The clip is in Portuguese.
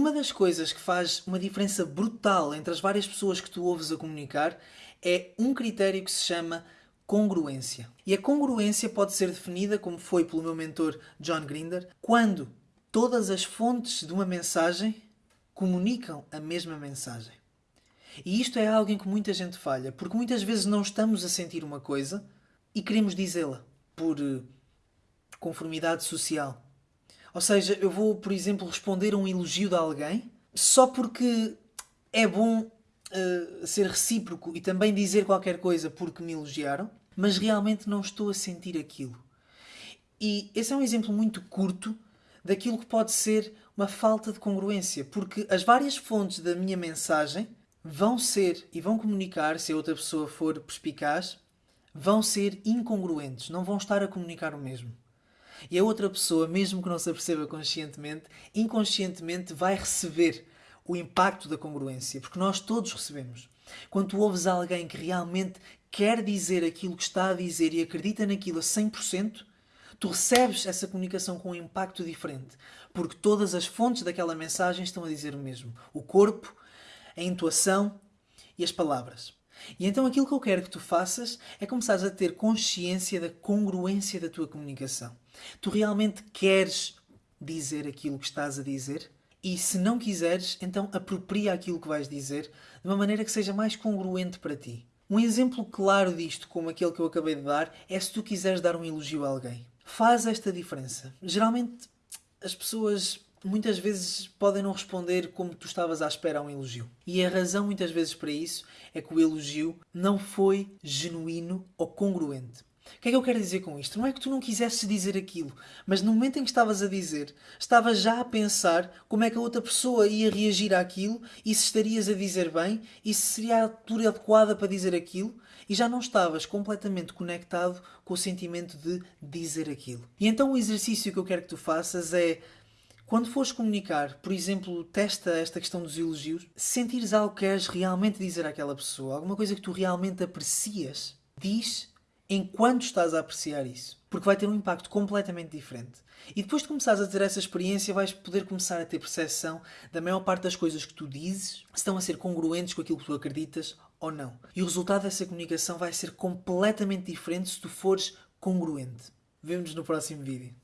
das coisas que faz uma diferença brutal entre as várias pessoas que tu ouves a comunicar é um critério que se chama congruência. E a congruência pode ser definida, como foi pelo meu mentor John Grinder, quando todas as fontes de uma mensagem comunicam a mesma mensagem. E isto é algo em que muita gente falha, porque muitas vezes não estamos a sentir uma coisa e queremos dizê-la por eh, conformidade social. Ou seja, eu vou, por exemplo, responder a um elogio de alguém só porque é bom uh, ser recíproco e também dizer qualquer coisa porque me elogiaram, mas realmente não estou a sentir aquilo. E esse é um exemplo muito curto daquilo que pode ser uma falta de congruência, porque as várias fontes da minha mensagem vão ser e vão comunicar, se a outra pessoa for perspicaz, vão ser incongruentes, não vão estar a comunicar o mesmo. E a outra pessoa, mesmo que não se aperceba conscientemente, inconscientemente vai receber o impacto da congruência, porque nós todos recebemos. Quando tu ouves alguém que realmente quer dizer aquilo que está a dizer e acredita naquilo a 100%, tu recebes essa comunicação com um impacto diferente, porque todas as fontes daquela mensagem estão a dizer o mesmo. O corpo, a intuação e as palavras. E então aquilo que eu quero que tu faças é começares a ter consciência da congruência da tua comunicação. Tu realmente queres dizer aquilo que estás a dizer? E se não quiseres, então apropria aquilo que vais dizer de uma maneira que seja mais congruente para ti. Um exemplo claro disto, como aquele que eu acabei de dar, é se tu quiseres dar um elogio a alguém. Faz esta diferença. Geralmente as pessoas muitas vezes podem não responder como tu estavas à espera a um elogio. E a razão muitas vezes para isso é que o elogio não foi genuíno ou congruente. O que é que eu quero dizer com isto? Não é que tu não quisesses dizer aquilo, mas no momento em que estavas a dizer, estavas já a pensar como é que a outra pessoa ia reagir àquilo e se estarias a dizer bem e se seria a altura adequada para dizer aquilo e já não estavas completamente conectado com o sentimento de dizer aquilo. E então o exercício que eu quero que tu faças é quando fores comunicar, por exemplo, testa esta questão dos elogios, sentires algo que queres realmente dizer àquela pessoa, alguma coisa que tu realmente aprecias, diz enquanto estás a apreciar isso. Porque vai ter um impacto completamente diferente. E depois de começares a ter essa experiência, vais poder começar a ter percepção da maior parte das coisas que tu dizes estão a ser congruentes com aquilo que tu acreditas ou não. E o resultado dessa comunicação vai ser completamente diferente se tu fores congruente. Vemo-nos no próximo vídeo.